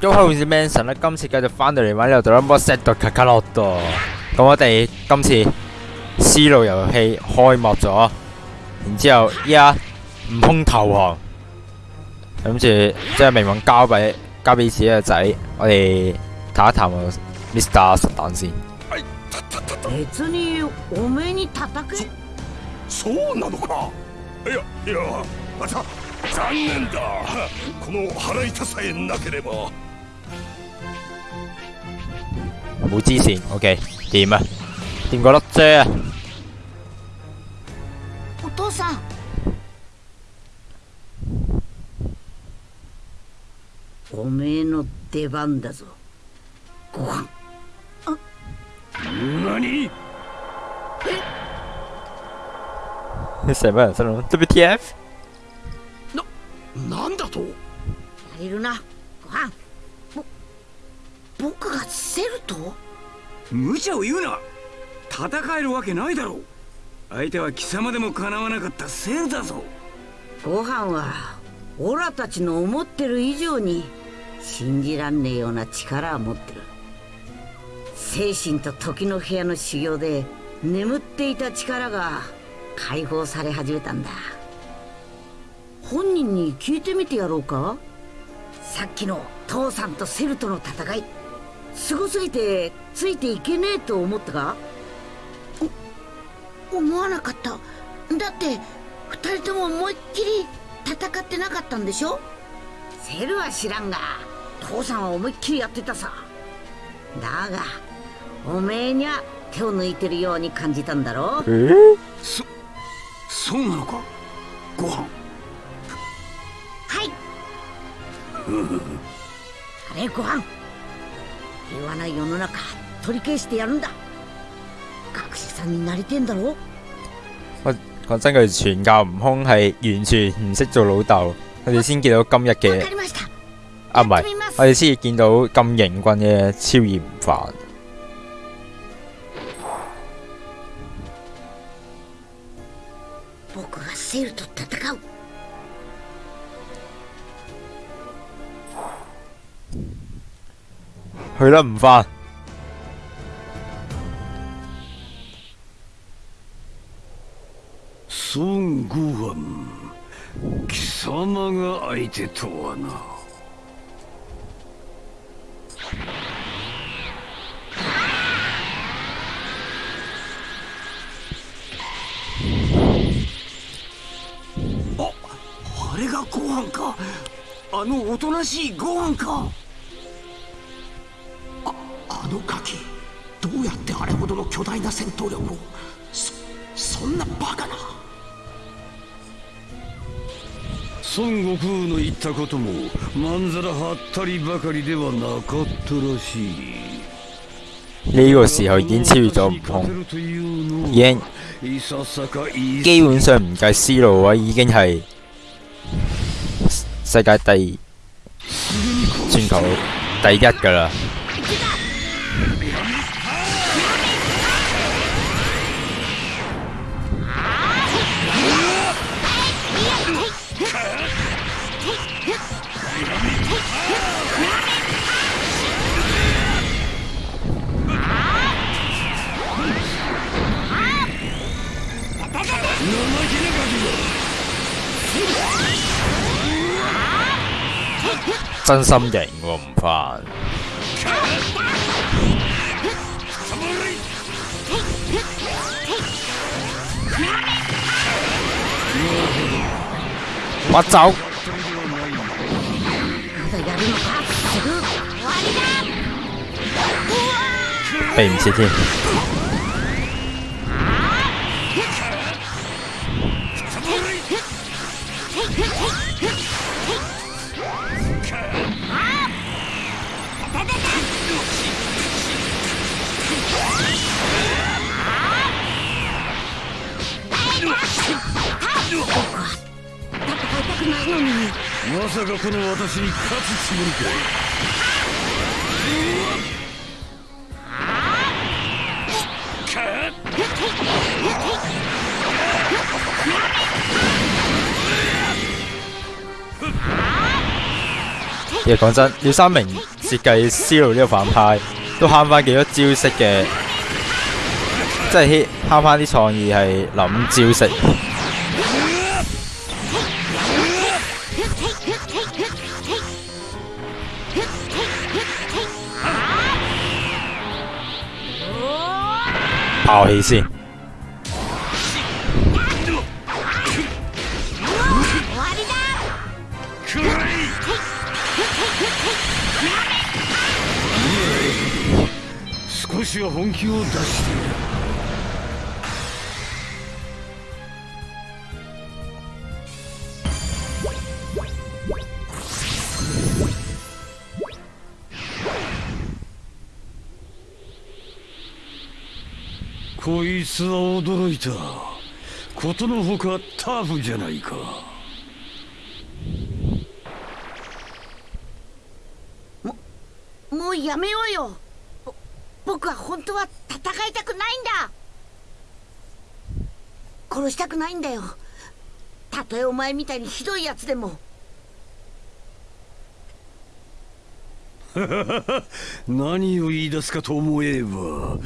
都好似 Manson 啦，今次繼續翻到嚟玩呢度 Dragon Ball Z 到卡卡洛多。咁我哋今次思路遊戲開幕咗，然之後依家悟空投降，諗住將命運交俾交俾自己嘅仔，我哋談一談 Mr. 實彈先。別におめえに叩けそうなのかいやいやまた残念だこの腹痛さえなければ 冇支線，OK 掂啊？掂個粒啫啊！お父さんおめえの出番だぞご飯何成班人心諗 WTF？なんだとやれるなご飯ぼ 僕がセルと無茶を言うな。戦えるわけないだろう。相手は貴様でもかなわなかったセルだぞ。ご飯はオラたちの思ってる以上に信じらんねえような力を持ってる。精神と時の部屋の修行で眠っていた力が解放され始めたんだ。本人に聞いてみてやろうか？さっきの父さんとセルとの戦いすごすぎてついていけねえと思ったか？思わなかった。だって二人とも思いっきり戦ってなかったんでしょ？セルは知らんが父さんは思いっきりやってたさ。だがおめえにゃ手を抜いてるように感じたんだろそそうなのか？取り返してやるんだ学士さんになりてんだろ講真，佢傳教悟空係完全唔識做老豆，我哋先見到今日わ嘅かりました啊，唔係やってみます我哋先至見到咁型棍嘅超嫌犯。僕がセルと戦う去啦，唔翻。 孫悟飯貴様が相手とはな。ああれがご飯か。あのおとなしいご飯か。ああのガキどうやってあれほどの巨大な戦闘力を。そそんなバカな。孫悟空の言ったこともまんざらはったりばかりではなかったらしい呢個時候已經超越咗悟空，已經基本上唔計思路嘅話，已經係世界第全球第一㗎啦。真心型喎，唔翻。我走。まだやるのかすぐ終わりだ避唔切添。くないのにまさかこの私に勝つつもりか 其實講真，廖三明設計 Zero 呢個反派，都慳翻幾多招式嘅，即係慳翻啲創意係諗招式。 爆氣先，少しは本気を出して。いるいつは驚いた。ことのほかタフじゃないか。もうやめようよ。ぼ僕は本当は戦いたくないんだ。殺したくないんだよ。たとえお前みたいにひどいやつでも。何を言い出すかと思えば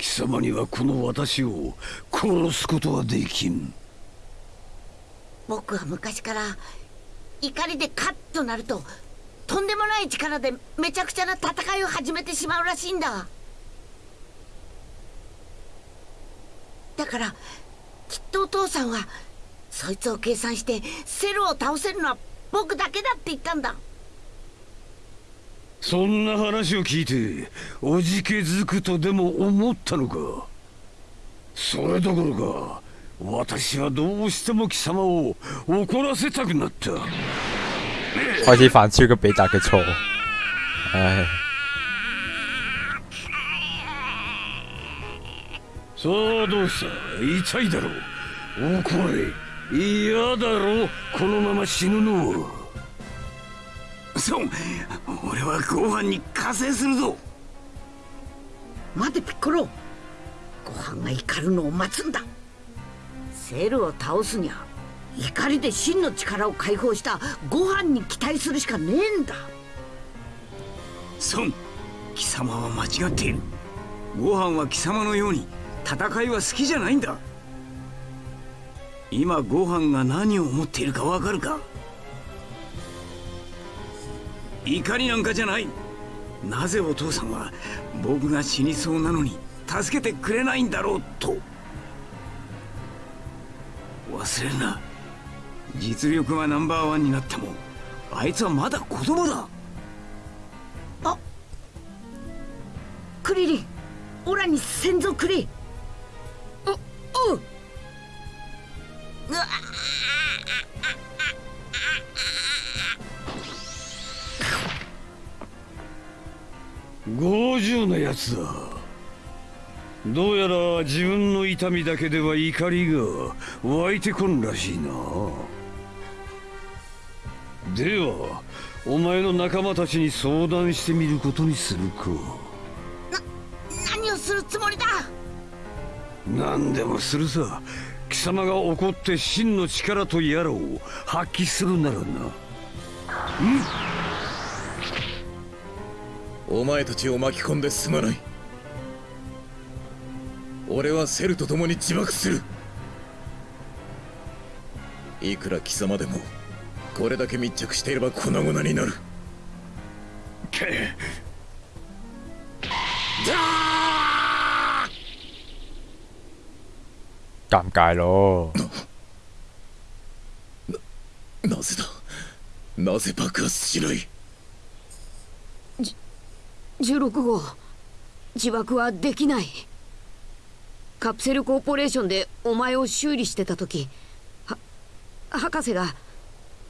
貴様にはこの私を殺すことはできん。僕は昔から怒りでカッとなるととんでもない力でめちゃくちゃな戦いを始めてしまうらしいんだ。だからきっとお父さんはそいつを計算してセルを倒せるのは僕だけだって言ったんだ。そんな話を聞いておじけづくとでも思ったのか？それどころか私はどうしても貴様を怒らせたくなった。開始犯超級比達嘅錯。唉，さあどうした？痛いだろう？怒れ。嫌だろう？このまま死ぬの？はそう。俺はご飯に加勢するぞ。待てピッコロ。ご飯が怒るのを待つんだ。セルを倒すにゃ怒りで真の力を解放したご飯に期待するしかねえんだ。孫貴様は間違っている。ご飯は貴様のように戦いは好きじゃないんだ。今ご飯が何を思っているかわかるか？怒りなんかじゃない。なぜお父さんは僕が死にそうなのに助けてくれないんだろうと。忘れるな。実力はナンバーワンになってもあいつはまだ子供だ。あクリリンオラに先祖くれ。うう。うわ50なやつだ。どうやら自分の痛みだけでは怒りが湧いてこんらしいな。ではお前の仲間たちに相談してみることにするか。何をするつもりだ？何でもするさ。貴様が怒って真の力とやらを発揮するならなお前たちを巻き込んですまない俺はセルと共に自爆するいくら貴様でもこれだけ密着していれば粉々になる尷尬咯。なぜだなぜ爆発しない16号。自爆はできない。カプセルコーポレーションでお前を修理してた時。は博士が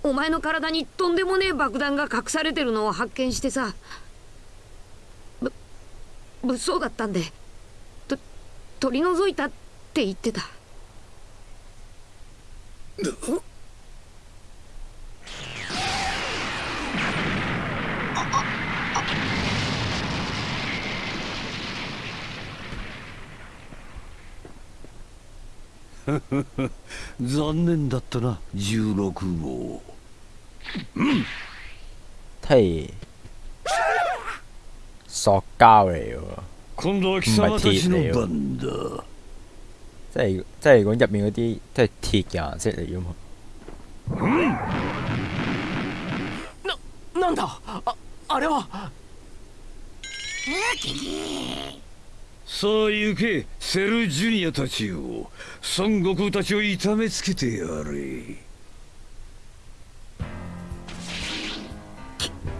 お前の体にとんでもねえ爆弾が隠されてるのを発見してさ。ぶ物騒だったんで。と取り除いたって言ってた。残念だったな16号。嘿，塑膠嚟喎，今度は貴様たちの番だ。即係即係講入面嗰啲即係鐵嘅顏色嚟噶嘛。なんだ？ああれはさあ行けセルジュニアたちを孫悟空たちを痛めつけてやれ。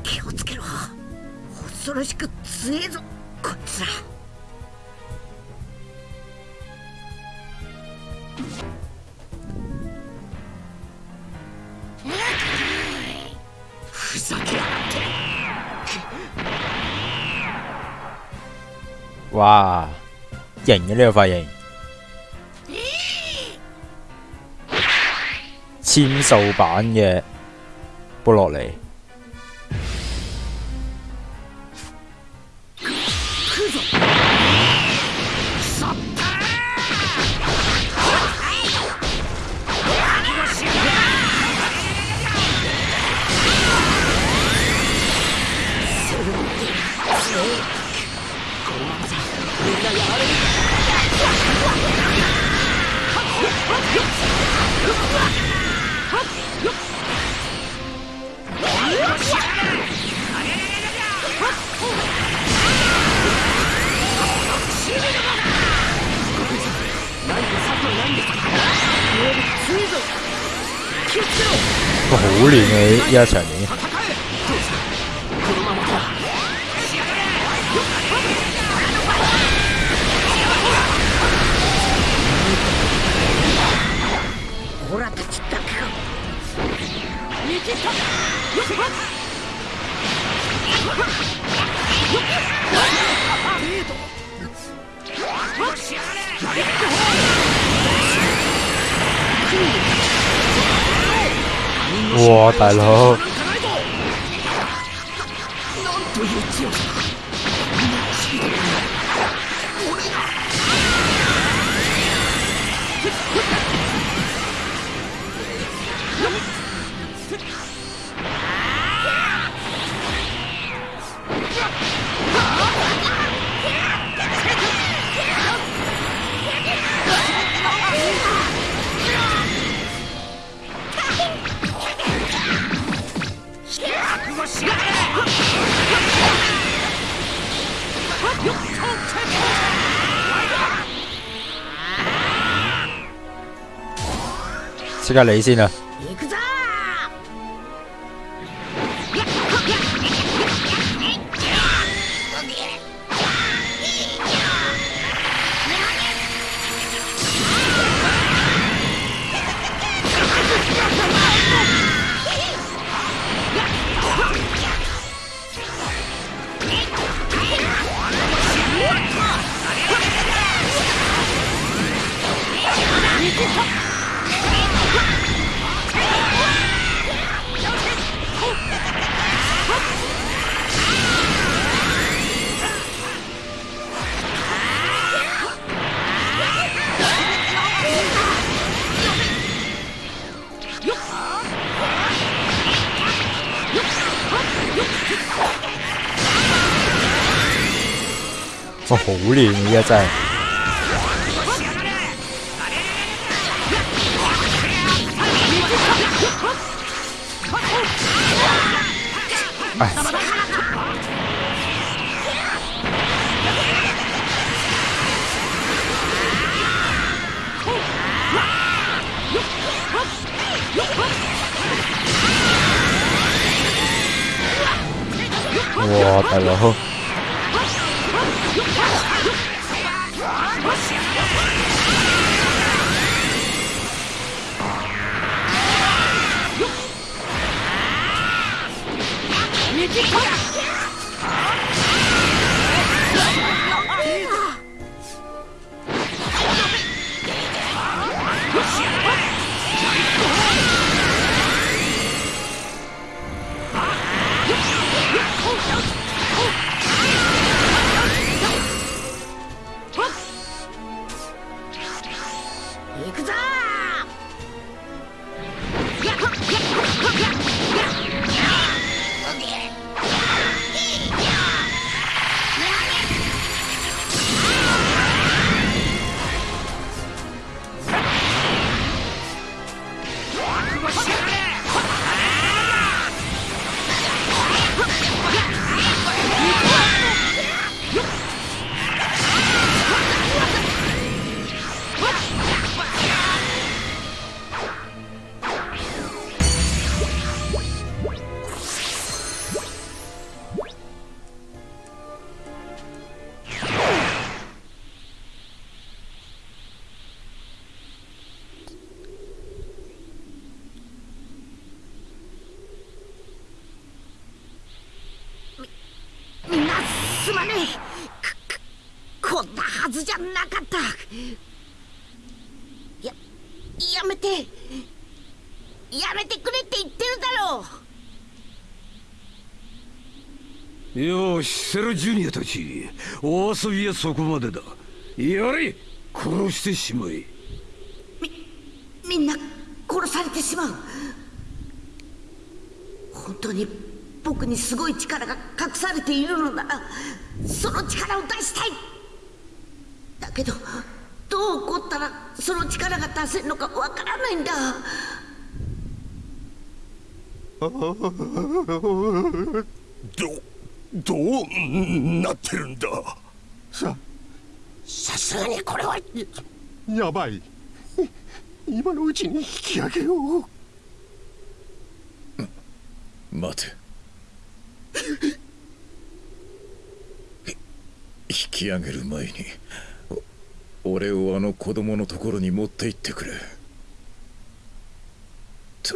気をつけろ。恐ろしく強えぞ。こいつら。哇，型嘅呢个发型，千數版嘅布落嚟。哇，好亂嘅呢一場面。オラたちだけが哇，大佬！即刻你先啊！哇，好亂嘅而家真係。唉，哇，大佬！行くくこんなはずじゃなかった。ややめて。やめてくれって言ってるだろう。よしセルジュニアたち。お遊びはそこまでだ。やれ殺してしまえ。みんな殺されてしまう。本当に僕にすごい力が隠されているのならその力を出したい。だけどどう起こったらその力が出せるのかわからないんだ。どどうなってるんだ？さすがにこれはややばい。今のうちに引き上げよう。待て引き上げる前にお俺をあの子供のところに持って行ってくれ。た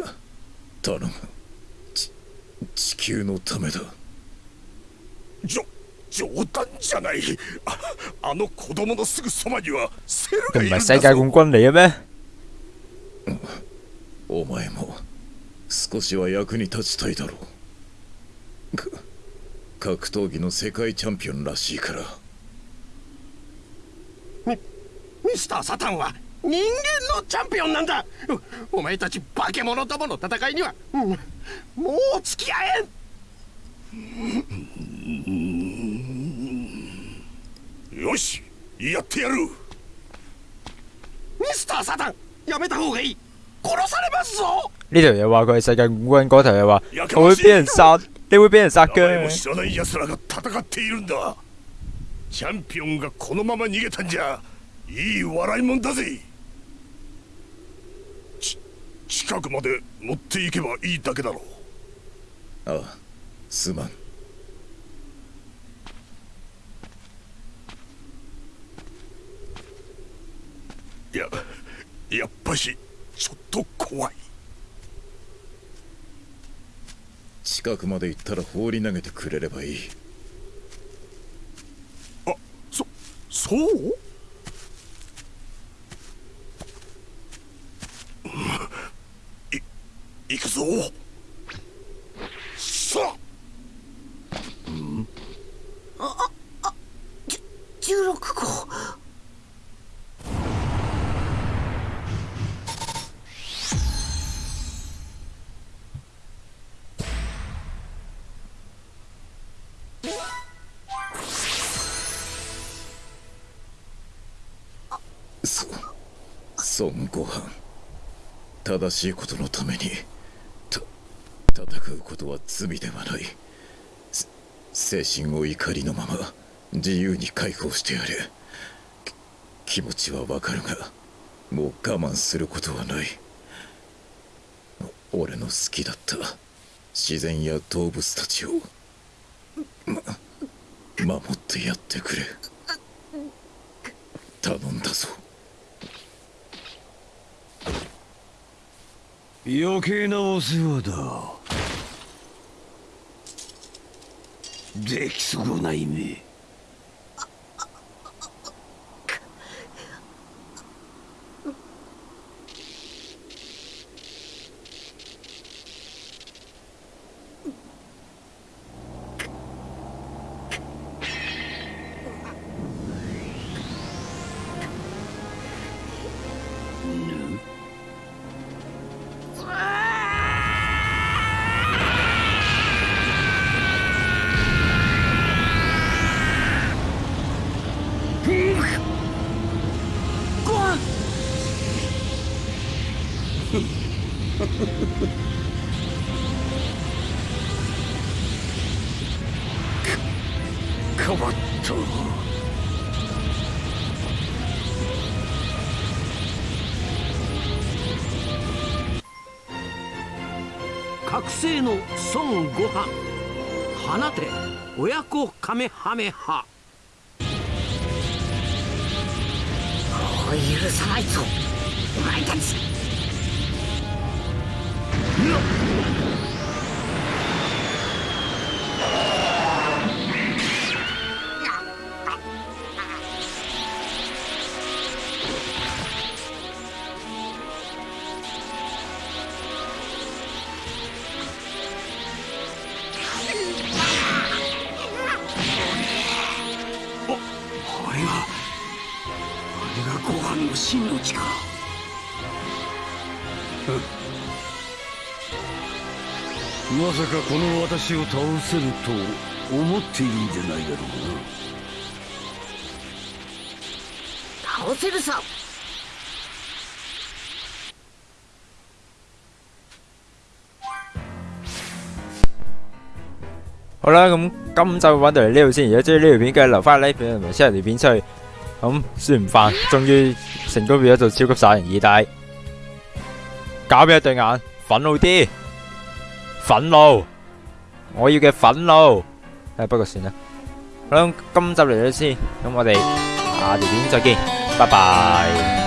頼む。ち地球のためだ。じょ冗談じゃない。ああの子供のすぐそばにはセルがいるんだ世界冠軍嚟嘅咩？お前も少しは役に立ちたいだろう。か格闘技の世界チャンピオンらしいからミミスター・サタンは人間のチャンピオンなんだ。おお前たち化け物どもの戦いには、うんもう付き合えん。よしやってやる。ミスター・サタンやめた方がいい。殺されますぞ。呢條友話佢係世界冠軍，嗰頭又話我會俾人殺，你會俾人殺嘅。知らない奴らが戦っているんだ。チャンピオンがこのまま逃げたんじゃいい笑いもんだぜ。ち近くまで持っていけばいいだけだろう。ああすまん。いややっぱしちょっと怖い。近くまで行ったら放り投げてくれればいい。あそそう？行くぞ。さあ。16号。そ孫悟飯。正しいことのために。た戦うことは罪ではない。精神を怒りのまま自由に解放してやれ気持ちはわかるがもう我慢することはない。俺の好きだった自然や動物たちをま守ってやってくれ。頼んだぞ。余計なお世話だ。出来損ない目孫悟飯放て親子カメハメハ。許さないぞ。お前たち。私を倒せると思っているんじゃないだろうな。倒せるさ好啦，咁今集玩到嚟呢度先。如果中意呢條片，記得留翻 like 俾同埋 share 條片出去。咁孫悟飯終於成功變咗做超級殺人二大，搞俾一對眼，憤怒啲，憤怒，我要嘅憤怒。诶，不过算啦。好啦，今集嚟咗先，咁我哋下条片再见，拜拜。